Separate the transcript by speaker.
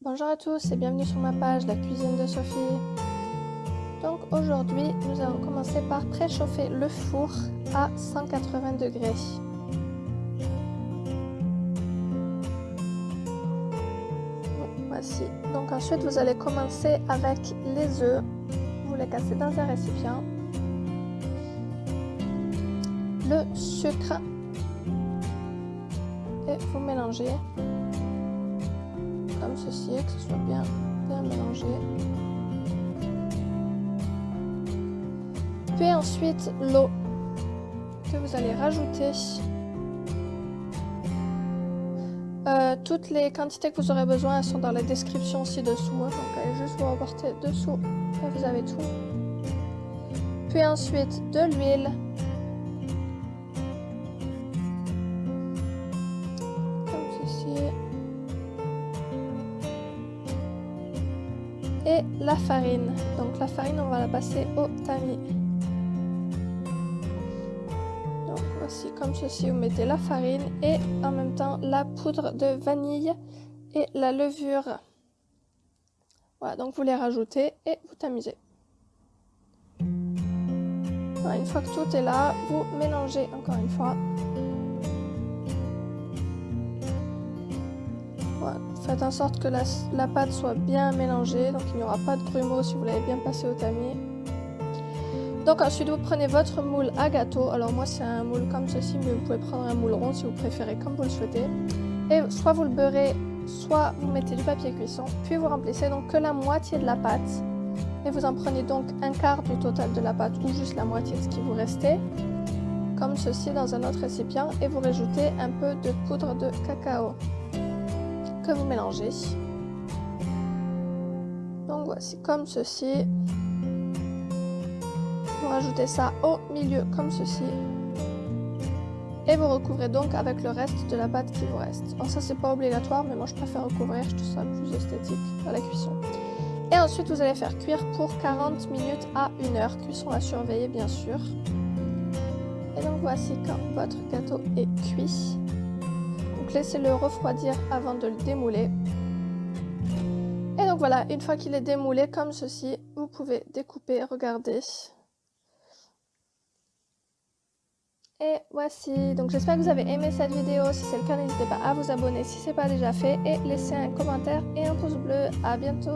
Speaker 1: Bonjour à tous et bienvenue sur ma page La cuisine de Sophie. Donc aujourd'hui, nous allons commencer par préchauffer le four à 180 degrés. Voici. Donc ensuite, vous allez commencer avec les œufs. Vous les cassez dans un récipient. Le sucre. Et vous mélangez ceci, que ce soit bien, bien mélangé. Puis ensuite l'eau que vous allez rajouter. Euh, toutes les quantités que vous aurez besoin sont dans la description ci-dessous. Hein. donc allez juste vous reporter dessous et vous avez tout. Puis ensuite de l'huile. Et la farine. Donc la farine, on va la passer au tamis. Donc voici comme ceci, vous mettez la farine et en même temps la poudre de vanille et la levure. Voilà, donc vous les rajoutez et vous tamisez. une fois que tout est là, vous mélangez encore une fois. Faites en sorte que la, pâte soit bien mélangée, donc il n'y aura pas de grumeaux si vous l'avez bien passé au tamis. Donc ensuite vous prenez votre moule à gâteau, alors moi c'est un moule comme ceci, mais vous pouvez prendre un moule rond si vous préférez comme vous le souhaitez. Et soit vous le beurrez, soit vous mettez du papier cuisson, puis vous remplissez donc que la moitié de la pâte. Et vous en prenez donc un quart du total de la pâte ou juste la moitié de ce qui vous restait, comme ceci dans un autre récipient, et vous rajoutez un peu de poudre de cacao vous mélangez. Donc voici comme ceci. Vous rajoutez ça au milieu comme ceci. Et vous recouvrez donc avec le reste de la pâte qui vous reste. Alors ça c'est pas obligatoire mais moi je préfère recouvrir, je trouve ça plus esthétique à la cuisson. Et ensuite vous allez faire cuire pour 40 minutes à 1 heure, cuisson à surveiller bien sûr. Et donc voici quand votre gâteau est cuit laissez-le refroidir avant de le démouler. Et donc voilà, une fois qu'il est démoulé comme ceci, vous pouvez découper, regarder. Et voici, donc j'espère que vous avez aimé cette vidéo, si c'est le cas n'hésitez pas à vous abonner si ce n'est pas déjà fait et laisser un commentaire et un pouce bleu. À bientôt